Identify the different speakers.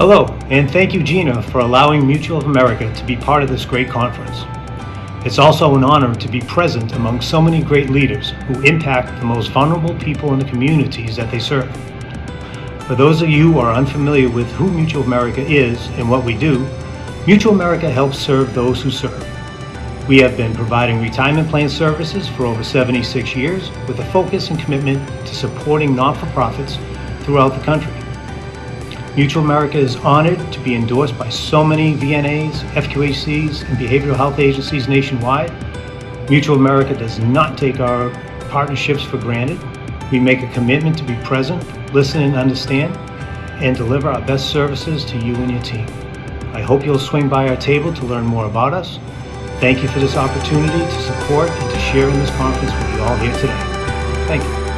Speaker 1: Hello, and thank you, Gina, for allowing Mutual of America to be part of this great conference. It's also an honor to be present among so many great leaders who impact the most vulnerable people in the communities that they serve. For those of you who are unfamiliar with who Mutual of America is and what we do, Mutual America helps serve those who serve. We have been providing retirement plan services for over 76 years with a focus and commitment to supporting not-for-profits throughout the country. Mutual America is honored to be endorsed by so many VNAs, FQHCs, and behavioral health agencies nationwide. Mutual America does not take our partnerships for granted. We make a commitment to be present, listen and understand, and deliver our best services to you and your team. I hope you'll swing by our table to learn more about us. Thank you for this opportunity to support and to share in this conference with you all here today. Thank you.